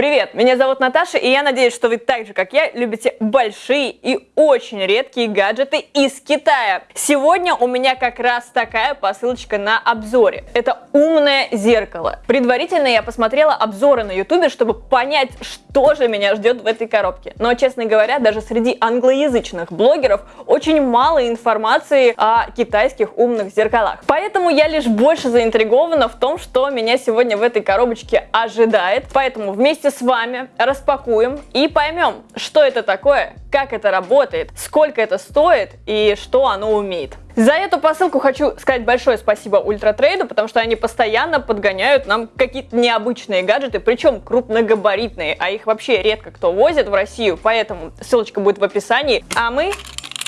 Привет, меня зовут Наташа, и я надеюсь, что вы так же, как я, любите большие и очень редкие гаджеты из Китая. Сегодня у меня как раз такая посылочка на обзоре. Это умное зеркало. Предварительно я посмотрела обзоры на ютубе, чтобы понять, что же меня ждет в этой коробке. Но, честно говоря, даже среди англоязычных блогеров очень мало информации о китайских умных зеркалах. Поэтому я лишь больше заинтригована в том, что меня сегодня в этой коробочке ожидает. Поэтому вместе с вами распакуем и поймем, что это такое, как это работает, сколько это стоит и что оно умеет. За эту посылку хочу сказать большое спасибо Ультратрейду, потому что они постоянно подгоняют нам какие-то необычные гаджеты, причем крупногабаритные, а их вообще редко кто возит в Россию, поэтому ссылочка будет в описании. А мы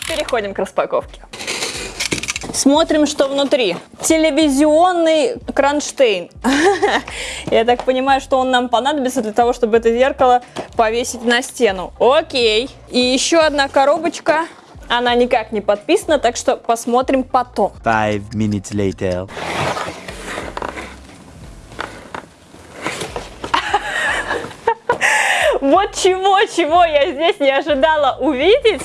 переходим к распаковке. Смотрим, что внутри. Телевизионный кронштейн. Я так понимаю, что он нам понадобится для того, чтобы это зеркало повесить на стену. Окей. И еще одна коробочка. Она никак не подписана, так что посмотрим потом. Five minutes later. Вот чего-чего я здесь не ожидала увидеть,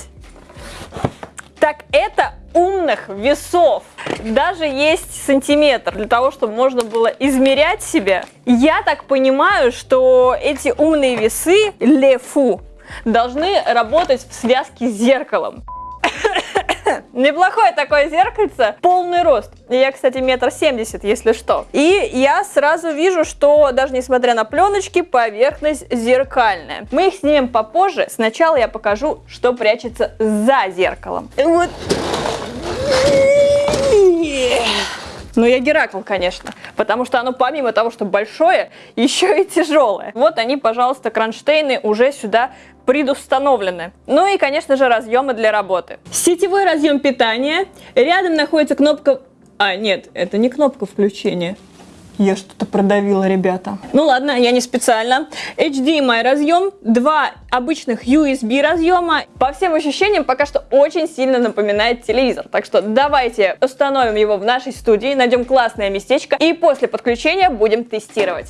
так это умных весов. Даже есть сантиметр для того, чтобы можно было измерять себя. Я так понимаю, что эти умные весы Лефу должны работать в связке с зеркалом. Неплохое такое зеркальце, полный рост. Я, кстати, метр семьдесят, если что. И я сразу вижу, что даже несмотря на пленочки, поверхность зеркальная. Мы их снимем попозже. Сначала я покажу, что прячется за зеркалом. Вот ну, я Геракл, конечно, потому что оно помимо того, что большое, еще и тяжелое. Вот они, пожалуйста, кронштейны уже сюда предустановлены. Ну и, конечно же, разъемы для работы. Сетевой разъем питания. Рядом находится кнопка... А, нет, это не кнопка включения. Я что-то продавила, ребята. Ну ладно, я не специально. HDMI разъем, два обычных USB разъема. По всем ощущениям, пока что очень сильно напоминает телевизор. Так что давайте установим его в нашей студии, найдем классное местечко и после подключения будем тестировать.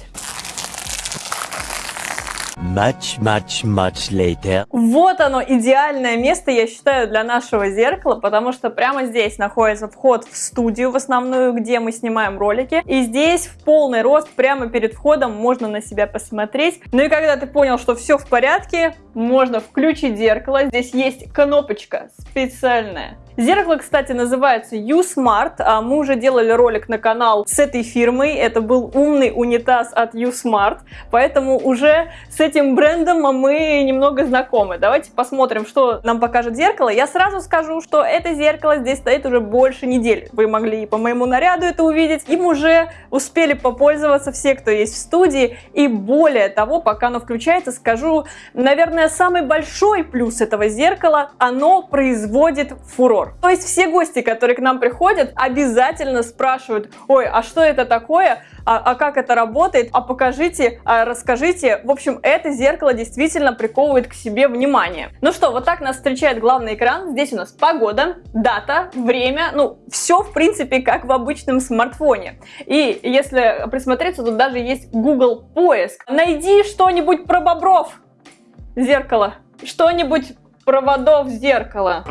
Much, much, much later. Вот оно, идеальное место, я считаю, для нашего зеркала, потому что прямо здесь находится вход в студию в основную, где мы снимаем ролики. И здесь в полный рост, прямо перед входом, можно на себя посмотреть. Ну и когда ты понял, что все в порядке, можно включить зеркало. Здесь есть кнопочка специальная Зеркало, кстати, называется U-Smart. А мы уже делали ролик на канал с этой фирмой. Это был умный унитаз от U-Smart. Поэтому уже с этим брендом мы немного знакомы. Давайте посмотрим, что нам покажет зеркало. Я сразу скажу, что это зеркало здесь стоит уже больше недели. Вы могли по моему наряду это увидеть. Им уже успели попользоваться все, кто есть в студии. И более того, пока оно включается, скажу, наверное, самый большой плюс этого зеркала, оно производит фурор разговор. То есть все гости, которые к нам приходят, обязательно спрашивают, ой, а что это такое, а, а как это работает, а покажите, а расскажите. В общем, это зеркало действительно приковывает к себе внимание. Ну что, вот так нас встречает главный экран. Здесь у нас погода, дата, время, ну, все в принципе как в обычном смартфоне. И если присмотреться, тут даже есть Google поиск. Найди что-нибудь про бобров. Зеркало. Что-нибудь проводов зеркала.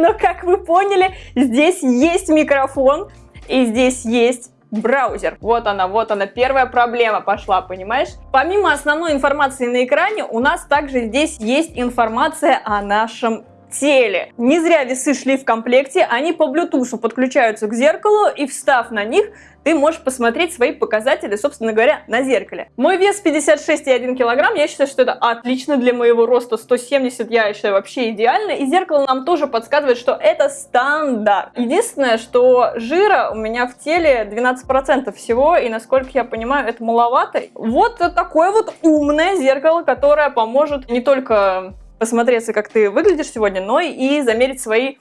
Но, как вы поняли, здесь есть микрофон и здесь есть браузер. Вот она, вот она, первая проблема пошла, понимаешь? Помимо основной информации на экране, у нас также здесь есть информация о нашем теле. Не зря весы шли в комплекте, они по Bluetooth подключаются к зеркалу и встав на них, ты можешь посмотреть свои показатели, собственно говоря, на зеркале. Мой вес 56,1 килограмм, я считаю, что это отлично для моего роста 170, я считаю вообще идеально, и зеркало нам тоже подсказывает, что это стандарт. Единственное, что жира у меня в теле 12% всего, и насколько я понимаю, это маловато. Вот такое вот умное зеркало, которое поможет не только посмотреться, как ты выглядишь сегодня, но и замерить свои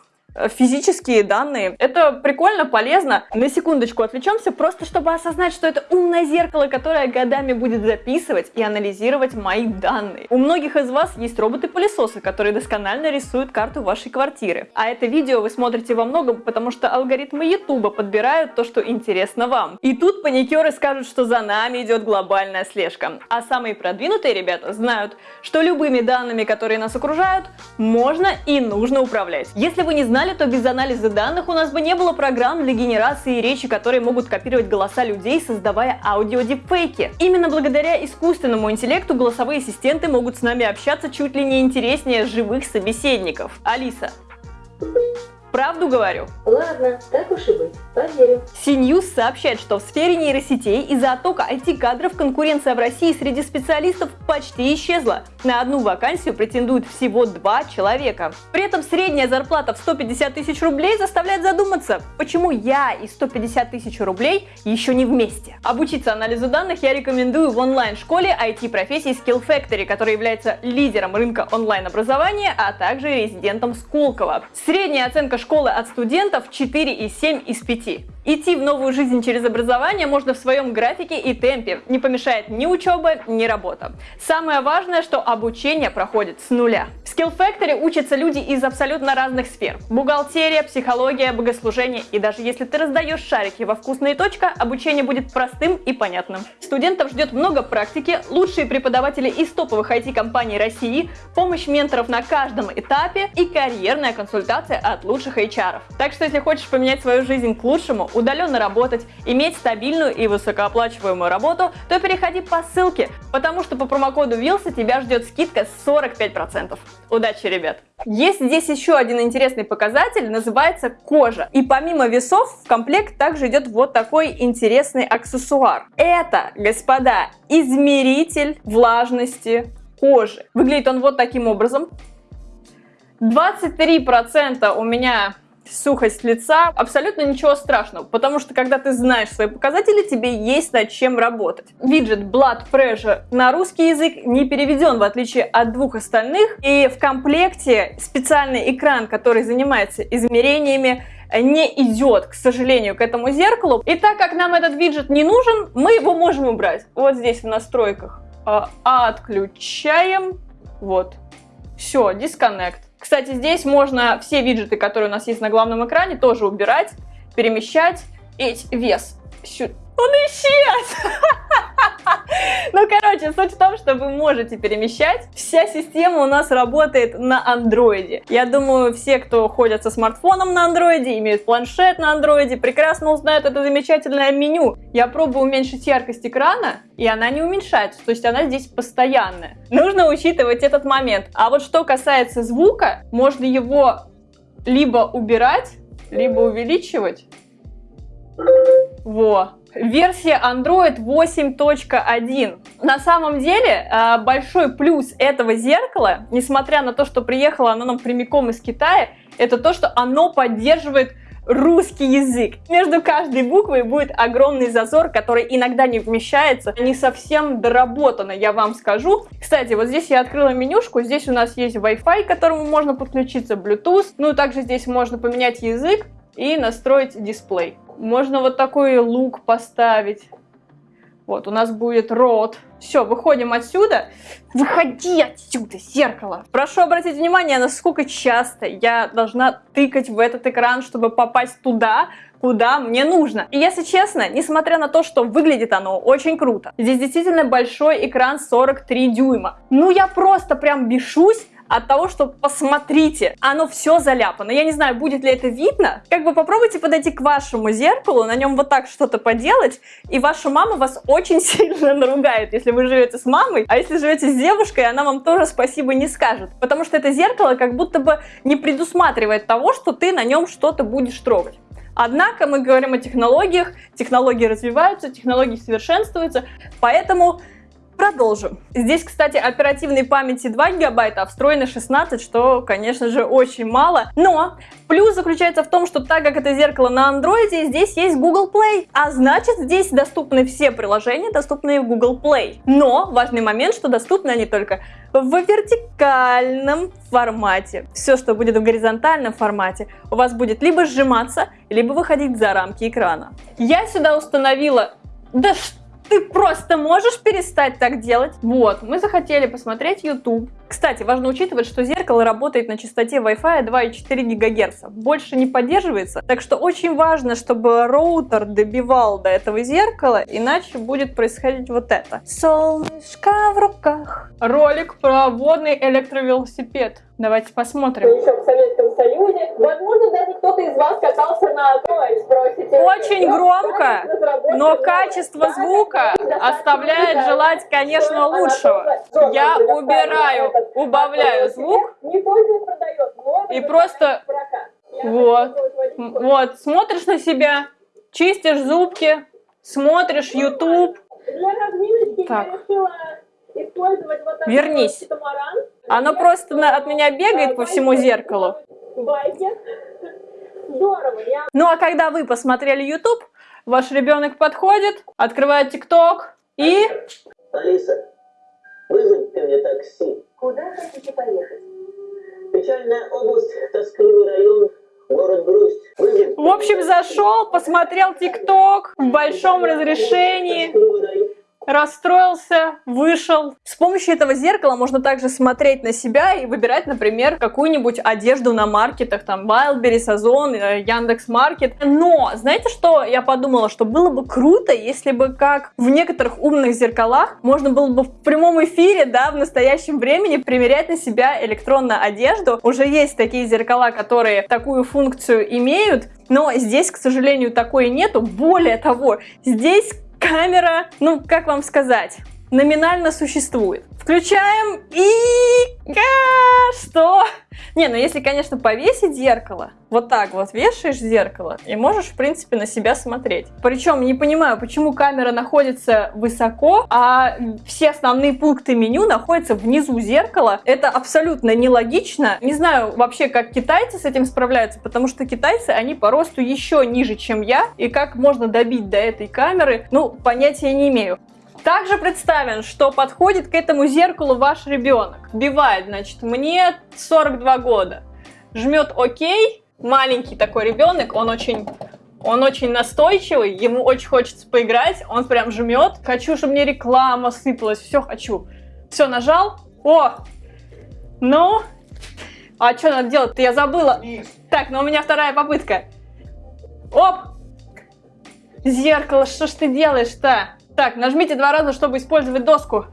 физические данные. Это прикольно, полезно. На секундочку отвлечемся, просто чтобы осознать, что это умное зеркало, которое годами будет записывать и анализировать мои данные. У многих из вас есть роботы-пылесосы, которые досконально рисуют карту вашей квартиры. А это видео вы смотрите во многом, потому что алгоритмы YouTube подбирают то, что интересно вам. И тут паникеры скажут, что за нами идет глобальная слежка. А самые продвинутые ребята знают, что любыми данными, которые нас окружают, можно и нужно управлять. Если вы не знали, то без анализа данных у нас бы не было программ для генерации речи, которые могут копировать голоса людей, создавая аудиодипфейки. Именно благодаря искусственному интеллекту голосовые ассистенты могут с нами общаться чуть ли не интереснее живых собеседников. Алиса, Правду говорю. Ладно, так уж и быть, поверю. CNews сообщает, что в сфере нейросетей из-за оттока IT-кадров конкуренция в России среди специалистов почти исчезла. На одну вакансию претендуют всего два человека. При этом средняя зарплата в 150 тысяч рублей заставляет задуматься, почему я и 150 тысяч рублей еще не вместе. Обучиться анализу данных я рекомендую в онлайн-школе IT-профессии Skill Factory, которая является лидером рынка онлайн-образования, а также резидентом Сколково. Средняя оценка школы от студентов 4,7 из 5. Идти в новую жизнь через образование можно в своем графике и темпе. Не помешает ни учеба, ни работа. Самое важное, что обучение проходит с нуля. Skill Factory учатся люди из абсолютно разных сфер. Бухгалтерия, психология, богослужение. И даже если ты раздаешь шарики во вкусные точка, обучение будет простым и понятным. Студентов ждет много практики, лучшие преподаватели из топовых IT-компаний России, помощь менторов на каждом этапе и карьерная консультация от лучших HR. Так что если хочешь поменять свою жизнь к лучшему, удаленно работать, иметь стабильную и высокооплачиваемую работу, то переходи по ссылке, потому что по промокоду Вилса тебя ждет скидка 45%. Удачи, ребят! Есть здесь еще один интересный показатель, называется кожа. И помимо весов в комплект также идет вот такой интересный аксессуар. Это, господа, измеритель влажности кожи. Выглядит он вот таким образом. 23% у меня сухость лица, абсолютно ничего страшного, потому что когда ты знаешь свои показатели, тебе есть над чем работать. Виджет Blood Pressure на русский язык не переведен, в отличие от двух остальных, и в комплекте специальный экран, который занимается измерениями, не идет, к сожалению, к этому зеркалу. И так как нам этот виджет не нужен, мы его можем убрать. Вот здесь в настройках. А, отключаем. Вот. Все, дисконнект. Кстати, здесь можно все виджеты, которые у нас есть на главном экране, тоже убирать, перемещать. И вес. Он исчез! Ну, короче, суть в том, что вы можете перемещать. Вся система у нас работает на андроиде. Я думаю, все, кто ходят со смартфоном на андроиде, имеют планшет на андроиде, прекрасно узнают это замечательное меню. Я пробую уменьшить яркость экрана, и она не уменьшается, то есть она здесь постоянная. Нужно учитывать этот момент. А вот что касается звука, можно его либо убирать, либо увеличивать. Во, Версия Android 8.1. На самом деле, э, большой плюс этого зеркала, несмотря на то, что приехало оно нам прямиком из Китая, это то, что оно поддерживает русский язык. Между каждой буквой будет огромный зазор, который иногда не вмещается, не совсем доработано, я вам скажу. Кстати, вот здесь я открыла менюшку, здесь у нас есть Wi-Fi, к которому можно подключиться, Bluetooth, ну также здесь можно поменять язык и настроить дисплей. Можно вот такой лук поставить. Вот, у нас будет рот. Все, выходим отсюда. Выходи отсюда, зеркало. Прошу обратить внимание, насколько часто я должна тыкать в этот экран, чтобы попасть туда, куда мне нужно. И если честно, несмотря на то, что выглядит оно очень круто, здесь действительно большой экран 43 дюйма. Ну я просто прям бешусь от того, что посмотрите, оно все заляпано. Я не знаю, будет ли это видно. Как бы попробуйте подойти к вашему зеркалу, на нем вот так что-то поделать, и ваша мама вас очень сильно наругает, если вы живете с мамой, а если живете с девушкой, она вам тоже спасибо не скажет. Потому что это зеркало как будто бы не предусматривает того, что ты на нем что-то будешь трогать. Однако мы говорим о технологиях, технологии развиваются, технологии совершенствуются, поэтому Продолжим. Здесь, кстати, оперативной памяти 2 гигабайта, а встроено 16, что, конечно же, очень мало. Но плюс заключается в том, что так как это зеркало на андроиде, здесь есть Google Play. А значит, здесь доступны все приложения, доступные в Google Play. Но важный момент, что доступны они только в вертикальном формате. Все, что будет в горизонтальном формате, у вас будет либо сжиматься, либо выходить за рамки экрана. Я сюда установила... Да что? Ты просто можешь перестать так делать? Вот, мы захотели посмотреть YouTube. Кстати, важно учитывать, что зеркало работает на частоте Wi-Fi 2,4 ГГц. Больше не поддерживается, так что очень важно, чтобы роутер добивал до этого зеркала, иначе будет происходить вот это. Солнышко в руках. Ролик про водный электровелосипед. Давайте посмотрим. Еще в Советском Союзе. Возможно, даже кто-то из вас катался на той, спросите. Очень громко, но качество звука оставляет желать, конечно, лучшего. Я убираю, убавляю звук и просто вот, вот, смотришь на себя, чистишь зубки, смотришь YouTube. Так. Вернись. Оно просто от меня бегает по всему зеркалу. Здорово. Ну а когда вы посмотрели YouTube, ваш ребенок подходит, открывает TikTok и... Алиса, вызови ты мне такси. куда хотите поехать? Печальная область, тоскливый район, город Грусть. Вызови В общем, зашел, посмотрел TikTok в большом разрешении, тоскливый район. Расстроился, вышел. С помощью этого зеркала можно также смотреть на себя и выбирать, например, какую-нибудь одежду на маркетах, там Wildberries, Озон, э, Яндекс.Маркет. Но, знаете, что я подумала? Что было бы круто, если бы, как в некоторых умных зеркалах, можно было бы в прямом эфире, да, в настоящем времени примерять на себя электронную одежду. Уже есть такие зеркала, которые такую функцию имеют, но здесь, к сожалению, такой нету. Более того, здесь камера, ну, как вам сказать, номинально существует. Включаем и... Ка- Что? Не, ну если, конечно, повесить зеркало, вот так вот вешаешь зеркало и можешь, в принципе, на себя смотреть. Причем не понимаю, почему камера находится высоко, а все основные пункты меню находятся внизу зеркала. Это абсолютно нелогично. Не знаю вообще, как китайцы с этим справляются, потому что китайцы, они по росту еще ниже, чем я, и как можно добить до этой камеры, ну, понятия не имею. Также представим, что подходит к этому зеркалу ваш ребенок. Вбивает, значит, мне 42 года. Жмет ОК. Маленький такой ребенок, он очень, он очень настойчивый, ему очень хочется поиграть, он прям жмет. Хочу, чтобы мне реклама сыпалась, все хочу. Все, нажал. О! Ну? А что надо делать-то? Я забыла. Так, но у меня вторая попытка. Оп! Зеркало, что ж ты делаешь-то? Так, нажмите два раза, чтобы использовать доску.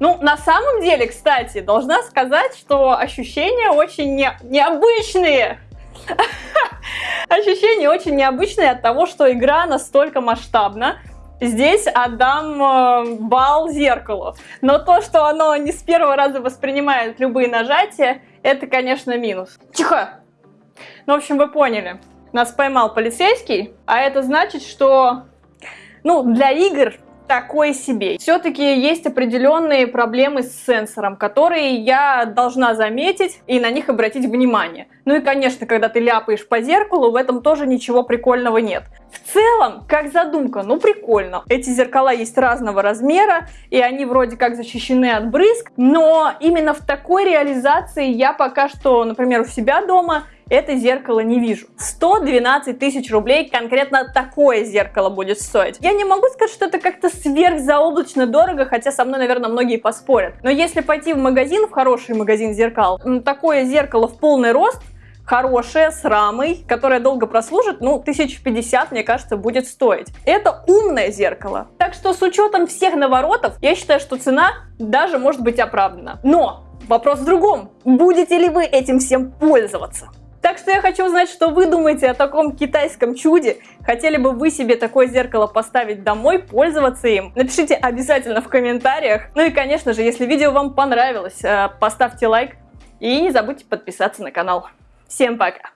Ну, на самом деле, кстати, должна сказать, что ощущения очень не- необычные. Ощущения очень необычные от того, что игра настолько масштабна. Здесь отдам э, балл зеркалу. Но то, что оно не с первого раза воспринимает любые нажатия, это, конечно, минус. Тихо! Ну, в общем, вы поняли. Нас поймал полицейский, а это значит, что, ну, для игр такое себе. Все-таки есть определенные проблемы с сенсором, которые я должна заметить и на них обратить внимание. Ну и, конечно, когда ты ляпаешь по зеркалу, в этом тоже ничего прикольного нет. В целом, как задумка, ну прикольно. Эти зеркала есть разного размера, и они вроде как защищены от брызг, но именно в такой реализации я пока что, например, у себя дома это зеркало не вижу. 112 тысяч рублей конкретно такое зеркало будет стоить. Я не могу сказать, что это как-то сверхзаоблачно дорого, хотя со мной, наверное, многие поспорят. Но если пойти в магазин, в хороший магазин зеркал, такое зеркало в полный рост, хорошее, с рамой, которое долго прослужит, ну, 1050, мне кажется, будет стоить. Это умное зеркало. Так что с учетом всех наворотов, я считаю, что цена даже может быть оправдана. Но вопрос в другом. Будете ли вы этим всем пользоваться? Так что я хочу узнать, что вы думаете о таком китайском чуде. Хотели бы вы себе такое зеркало поставить домой, пользоваться им? Напишите обязательно в комментариях. Ну и, конечно же, если видео вам понравилось, э, поставьте лайк и не забудьте подписаться на канал. Всем пока!